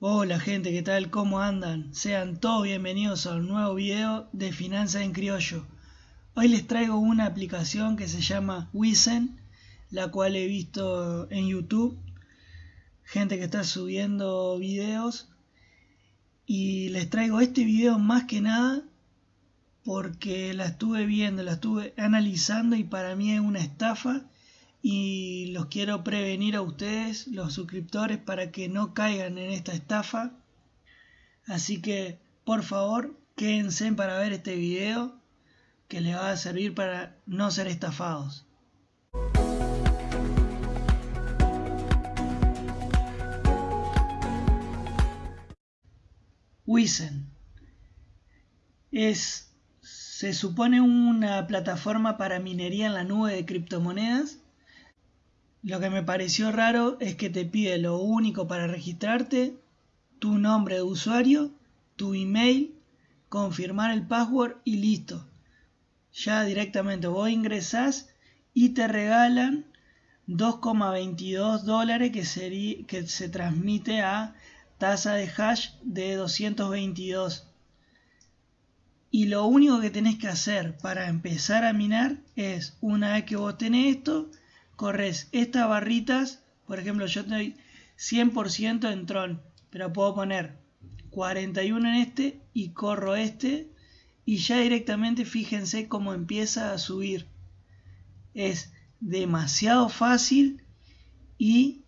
Hola gente, ¿qué tal? ¿Cómo andan? Sean todos bienvenidos a un nuevo video de Finanzas en Criollo. Hoy les traigo una aplicación que se llama Wizen, la cual he visto en YouTube. Gente que está subiendo videos. Y les traigo este video más que nada porque la estuve viendo, la estuve analizando y para mí es una estafa y los quiero prevenir a ustedes, los suscriptores, para que no caigan en esta estafa. Así que, por favor, quédense para ver este video que les va a servir para no ser estafados. Wizen es, se supone una plataforma para minería en la nube de criptomonedas lo que me pareció raro es que te pide lo único para registrarte, tu nombre de usuario, tu email, confirmar el password y listo. Ya directamente vos ingresás y te regalan 2,22 dólares que, que se transmite a tasa de hash de 222. Y lo único que tenés que hacer para empezar a minar es, una vez que vos tenés esto, corres estas barritas, por ejemplo yo estoy 100% en Tron, pero puedo poner 41 en este y corro este y ya directamente fíjense cómo empieza a subir. Es demasiado fácil y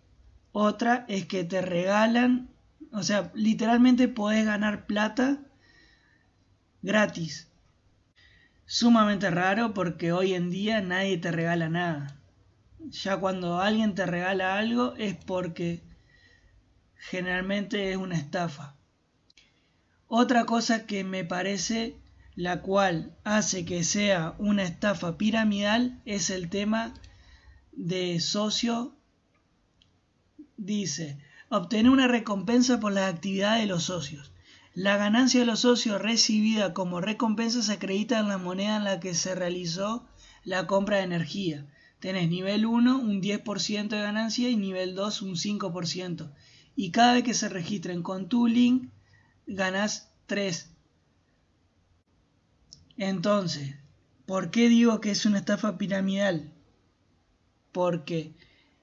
otra es que te regalan, o sea, literalmente podés ganar plata gratis. Sumamente raro porque hoy en día nadie te regala nada ya cuando alguien te regala algo es porque generalmente es una estafa. Otra cosa que me parece la cual hace que sea una estafa piramidal es el tema de socio. Dice, obtener una recompensa por las actividades de los socios. La ganancia de los socios recibida como recompensa se acredita en la moneda en la que se realizó la compra de energía tenés nivel 1 un 10% de ganancia y nivel 2 un 5%. Y cada vez que se registren con tu link, ganás 3. Entonces, ¿por qué digo que es una estafa piramidal? Porque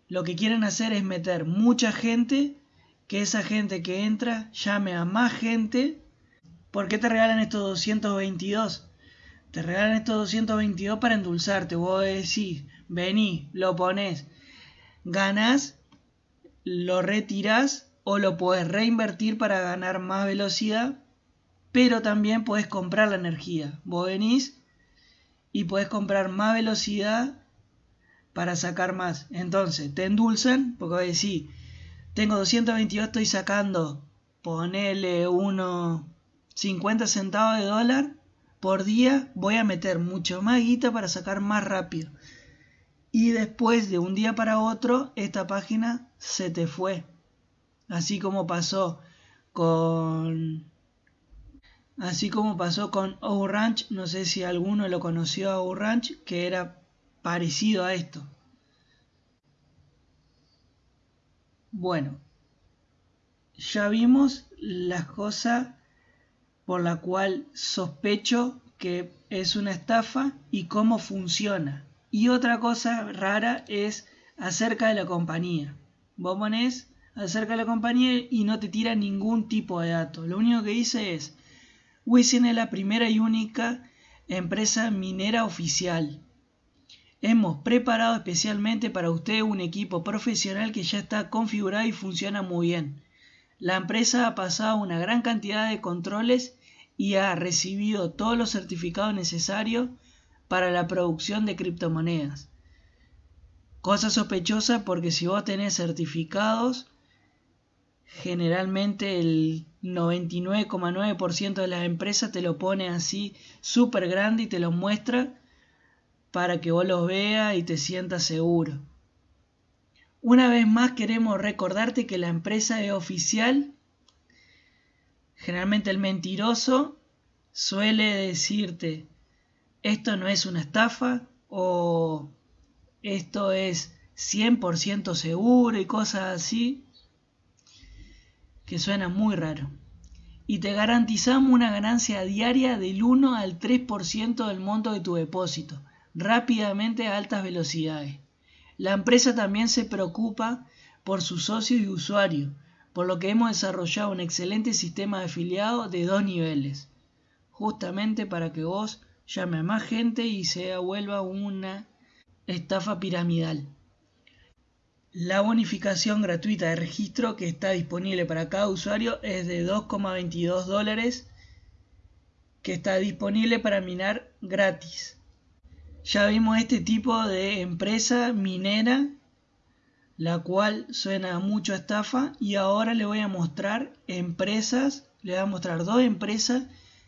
lo que quieren hacer es meter mucha gente, que esa gente que entra llame a más gente. ¿Por qué te regalan estos 222? Te regalan estos 222 para endulzarte. Vos decís, vení, lo pones, ganás, lo retirás o lo puedes reinvertir para ganar más velocidad, pero también puedes comprar la energía. Vos venís y puedes comprar más velocidad para sacar más. Entonces, te endulzan, porque decís, tengo 222, estoy sacando, ponele unos 50 centavos de dólar por día, voy a meter mucho más guita para sacar más rápido y después de un día para otro esta página se te fue. Así como pasó con así como pasó con Orange, no sé si alguno lo conoció a Orange, que era parecido a esto. Bueno, ya vimos las cosas por la cual sospecho que es una estafa y cómo funciona. Y otra cosa rara es acerca de la compañía. Vos ponés acerca de la compañía y no te tira ningún tipo de dato. Lo único que dice es, Wisin es la primera y única empresa minera oficial. Hemos preparado especialmente para usted un equipo profesional que ya está configurado y funciona muy bien. La empresa ha pasado una gran cantidad de controles y ha recibido todos los certificados necesarios para la producción de criptomonedas. Cosa sospechosa porque si vos tenés certificados, generalmente el 99,9% de las empresas te lo pone así súper grande y te lo muestra para que vos los veas y te sientas seguro. Una vez más queremos recordarte que la empresa es oficial. Generalmente el mentiroso suele decirte esto no es una estafa o esto es 100% seguro y cosas así. que suena muy raro. Y te garantizamos una ganancia diaria del 1 al 3% del monto de tu depósito, rápidamente a altas velocidades. La empresa también se preocupa por sus socios y usuarios, por lo que hemos desarrollado un excelente sistema de afiliados de dos niveles, justamente para que vos llame a más gente y se vuelva una estafa piramidal. La bonificación gratuita de registro que está disponible para cada usuario es de 2,22 dólares que está disponible para minar gratis. Ya vimos este tipo de empresa minera la cual suena mucho a estafa y ahora le voy a mostrar empresas, le voy a mostrar dos empresas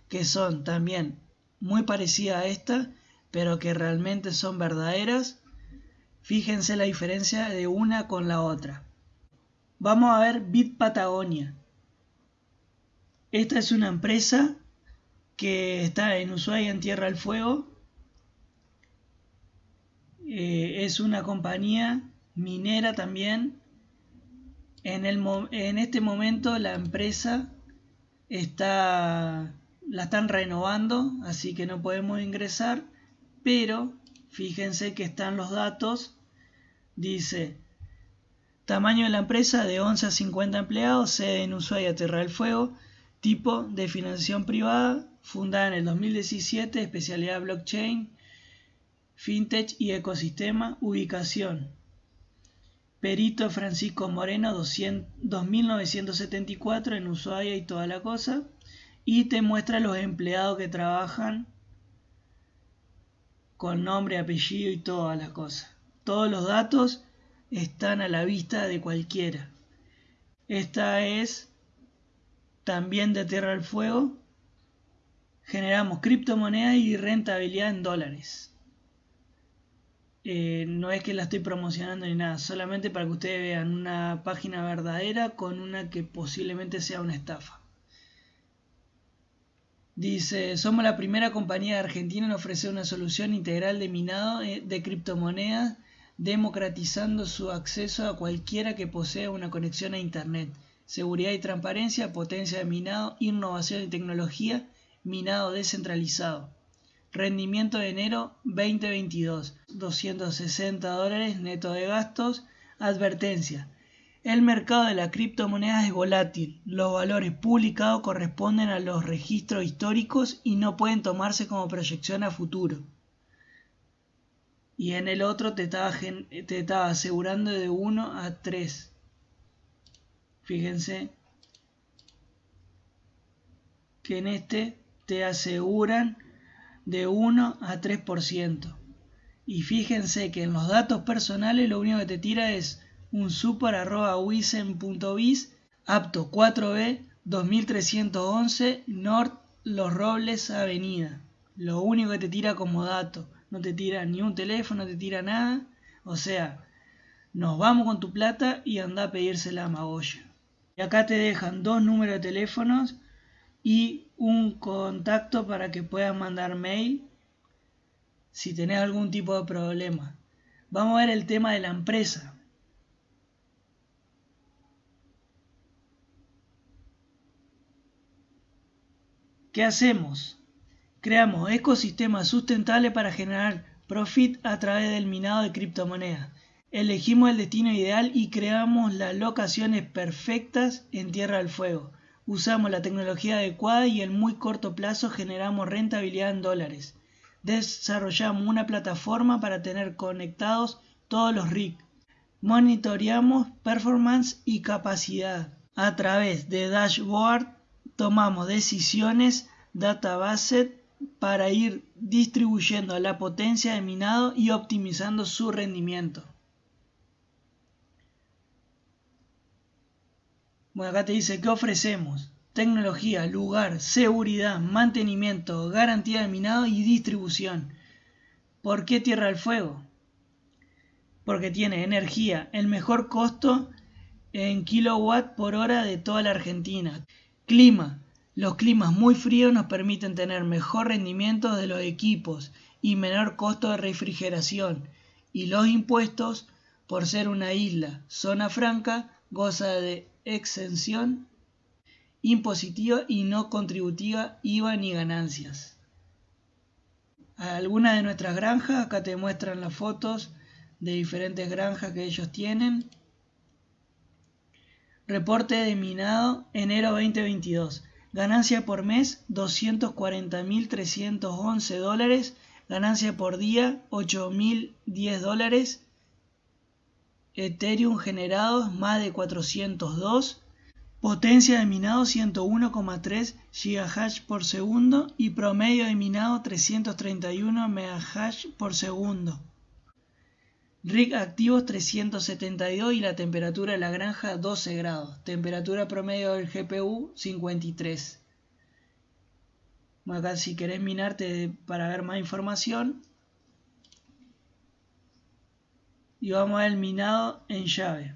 que son también muy parecidas a esta, pero que realmente son verdaderas. Fíjense la diferencia de una con la otra. Vamos a ver Bit Patagonia. Esta es una empresa que está en Ushuaia en Tierra del Fuego. Eh, es una compañía minera también. En, el, en este momento la empresa está la están renovando, así que no podemos ingresar, pero fíjense que están los datos. Dice tamaño de la empresa de 11 a 50 empleados, sede en Ushuaia, Tierra del Fuego, tipo de financiación privada, fundada en el 2017, especialidad blockchain, fintech y ecosistema, ubicación Perito Francisco Moreno 2974 en Ushuaia y toda la cosa. Y te muestra los empleados que trabajan con nombre, apellido y toda la cosa. Todos los datos están a la vista de cualquiera. Esta es también de Tierra del Fuego. Generamos criptomonedas y rentabilidad en dólares. Eh, no es que la estoy promocionando ni nada, solamente para que ustedes vean una página verdadera con una que posiblemente sea una estafa. Dice, somos la primera compañía de Argentina en ofrecer una solución integral de minado eh, de criptomonedas, democratizando su acceso a cualquiera que posea una conexión a Internet. Seguridad y transparencia, potencia de minado, innovación y tecnología, minado descentralizado. Rendimiento de enero 2022, 260 dólares neto de gastos. Advertencia. El mercado de la criptomoneda es volátil. Los valores publicados corresponden a los registros históricos y no pueden tomarse como proyección a futuro. Y en el otro te estaba, te estaba asegurando de 1 a 3. Fíjense que en este te aseguran de 1 a 3%. Y fíjense que en los datos personales lo único que te tira es un super arroba wisen.biz apto 4B 2311 North Los Robles Avenida. Lo único que te tira como dato. No te tira ni un teléfono, no te tira nada. O sea, nos vamos con tu plata y anda a pedírsela a Magoya. Y acá te dejan dos números de teléfonos y un contacto para que puedas mandar mail si tenés algún tipo de problema. Vamos a ver el tema de la empresa. ¿Qué hacemos? Creamos ecosistemas sustentables para generar profit a través del minado de criptomonedas. Elegimos el destino ideal y creamos las locaciones perfectas en Tierra del Fuego Usamos la tecnología adecuada y en muy corto plazo generamos rentabilidad en dólares. Desarrollamos una plataforma para tener conectados todos los RIC. Monitoreamos performance y capacidad. A través de dashboard tomamos decisiones database para ir distribuyendo la potencia de minado y optimizando su rendimiento. Bueno, acá te dice, ¿qué ofrecemos? Tecnología, lugar, seguridad, mantenimiento, garantía de minado y distribución. ¿Por qué Tierra del Fuego? Porque tiene energía, el mejor costo en kilowatt por hora de toda la Argentina. Clima. Los climas muy fríos nos permiten tener mejor rendimiento de los equipos y menor costo de refrigeración. Y los impuestos, por ser una isla, zona franca, goza de exención impositiva y no contributiva IVA ni ganancias. Algunas de nuestras granjas, acá te muestran las fotos de diferentes granjas que ellos tienen. Reporte de minado enero 2022. Ganancia por mes 240.311 dólares. Ganancia por día 8.010 dólares. Ethereum generados más de 402. Potencia de minado 101,3 GHz por segundo y promedio de minado 331 MHz por segundo. Rig activos 372 y la temperatura de la granja 12 grados. Temperatura promedio del GPU 53. Acá si querés minarte para ver más información. Y vamos a ver el minado en llave.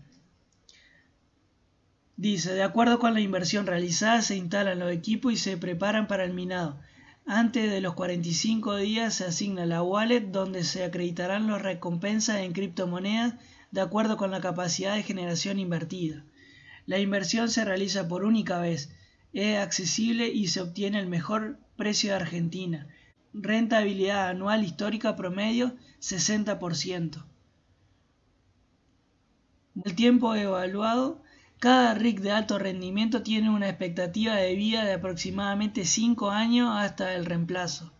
Dice, de acuerdo con la inversión realizada, se instalan los equipos y se preparan para el minado. Antes de los 45 días se asigna la wallet donde se acreditarán las recompensas en criptomonedas de acuerdo con la capacidad de generación invertida. La inversión se realiza por única vez, es accesible y se obtiene el mejor precio de Argentina. Rentabilidad anual histórica promedio 60%. El tiempo evaluado cada rig de alto rendimiento tiene una expectativa de vida de aproximadamente 5 años hasta el reemplazo.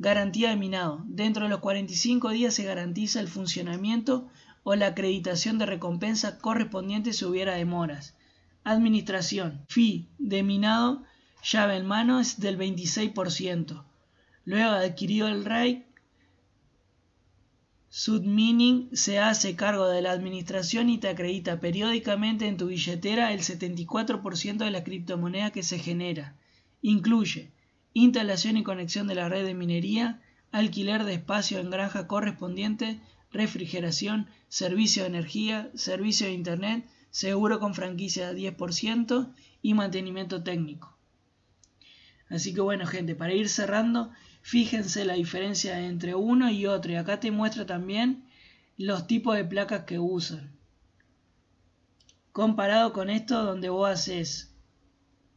Garantía de minado. Dentro de los 45 días se garantiza el funcionamiento o la acreditación de recompensa correspondiente si hubiera demoras. Administración. Fee de minado, llave en mano es del 26%. Luego adquirido el RAID, Submining se hace cargo de la administración y te acredita periódicamente en tu billetera el 74% de la criptomoneda que se genera. Incluye instalación y conexión de la red de minería, alquiler de espacio en granja correspondiente, refrigeración, servicio de energía, servicio de internet, seguro con franquicia de 10% y mantenimiento técnico. Así que bueno gente, para ir cerrando, Fíjense la diferencia entre uno y otro. Y acá te muestra también los tipos de placas que usan. Comparado con esto donde vos haces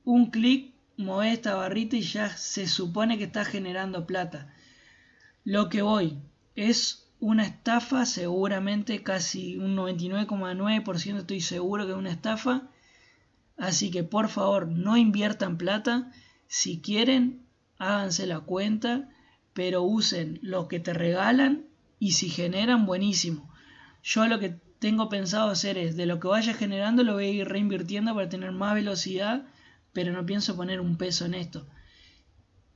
un clic, mueves esta barrita y ya se supone que está generando plata. Lo que voy es una estafa, seguramente casi un 99,9% estoy seguro que es una estafa. Así que por favor no inviertan plata. Si quieren, háganse la cuenta, pero usen lo que te regalan y si generan, buenísimo. Yo lo que tengo pensado hacer es, de lo que vaya generando lo voy a ir reinvirtiendo para tener más velocidad, pero no pienso poner un peso en esto.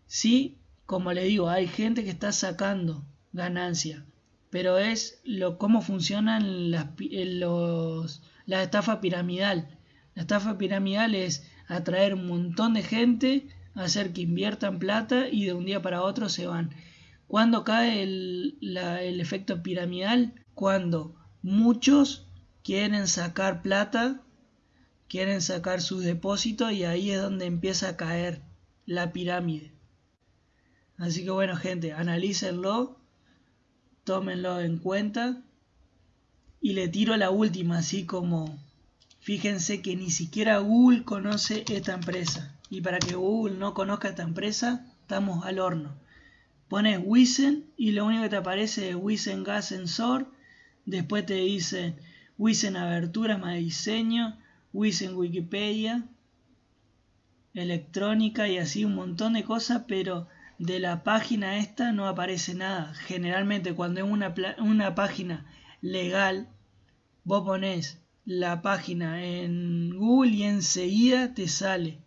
Sí, como le digo, hay gente que está sacando ganancia, pero es lo cómo funcionan las, los, la estafa piramidal. La estafa piramidal es atraer un montón de gente hacer que inviertan plata y de un día para otro se van. ¿Cuándo cae el, el efecto piramidal? Cuando muchos quieren sacar plata, quieren sacar sus depósitos y ahí es donde empieza a caer la pirámide. Así que bueno gente, analícenlo, tómenlo en cuenta y le tiro la última, así como fíjense que ni siquiera Google conoce esta empresa. Y para que Google no conozca esta empresa, estamos al horno. Pones Wizen y lo único que te aparece es Wizen Gas Sensor. Después te dice Wizen Abertura más diseño, Wizen Wikipedia, electrónica y así un montón de cosas, pero de la página esta no aparece nada. Generalmente cuando es una, una página legal, vos pones la página en Google y enseguida te sale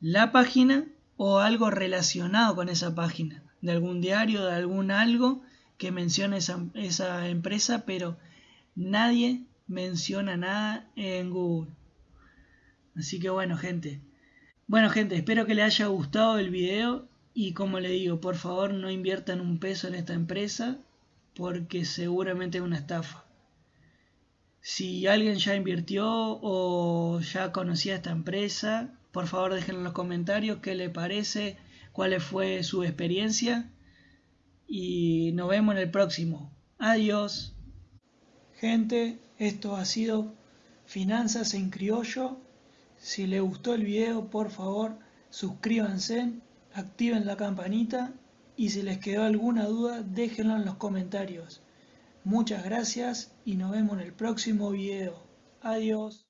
la página o algo relacionado con esa página, de algún diario, de algún algo que mencione esa, esa empresa, pero nadie menciona nada en Google. Así que bueno, gente. Bueno, gente, espero que les haya gustado el video y como le digo, por favor no inviertan un peso en esta empresa porque seguramente es una estafa. Si alguien ya invirtió o ya conocía esta empresa, por favor dejen en los comentarios qué le parece, cuál fue su experiencia y nos vemos en el próximo. Adiós. Gente, esto ha sido Finanzas en Criollo. Si les gustó el video, por favor, suscríbanse, activen la campanita y si les quedó alguna duda, déjenlo en los comentarios. Muchas gracias y nos vemos en el próximo video. Adiós.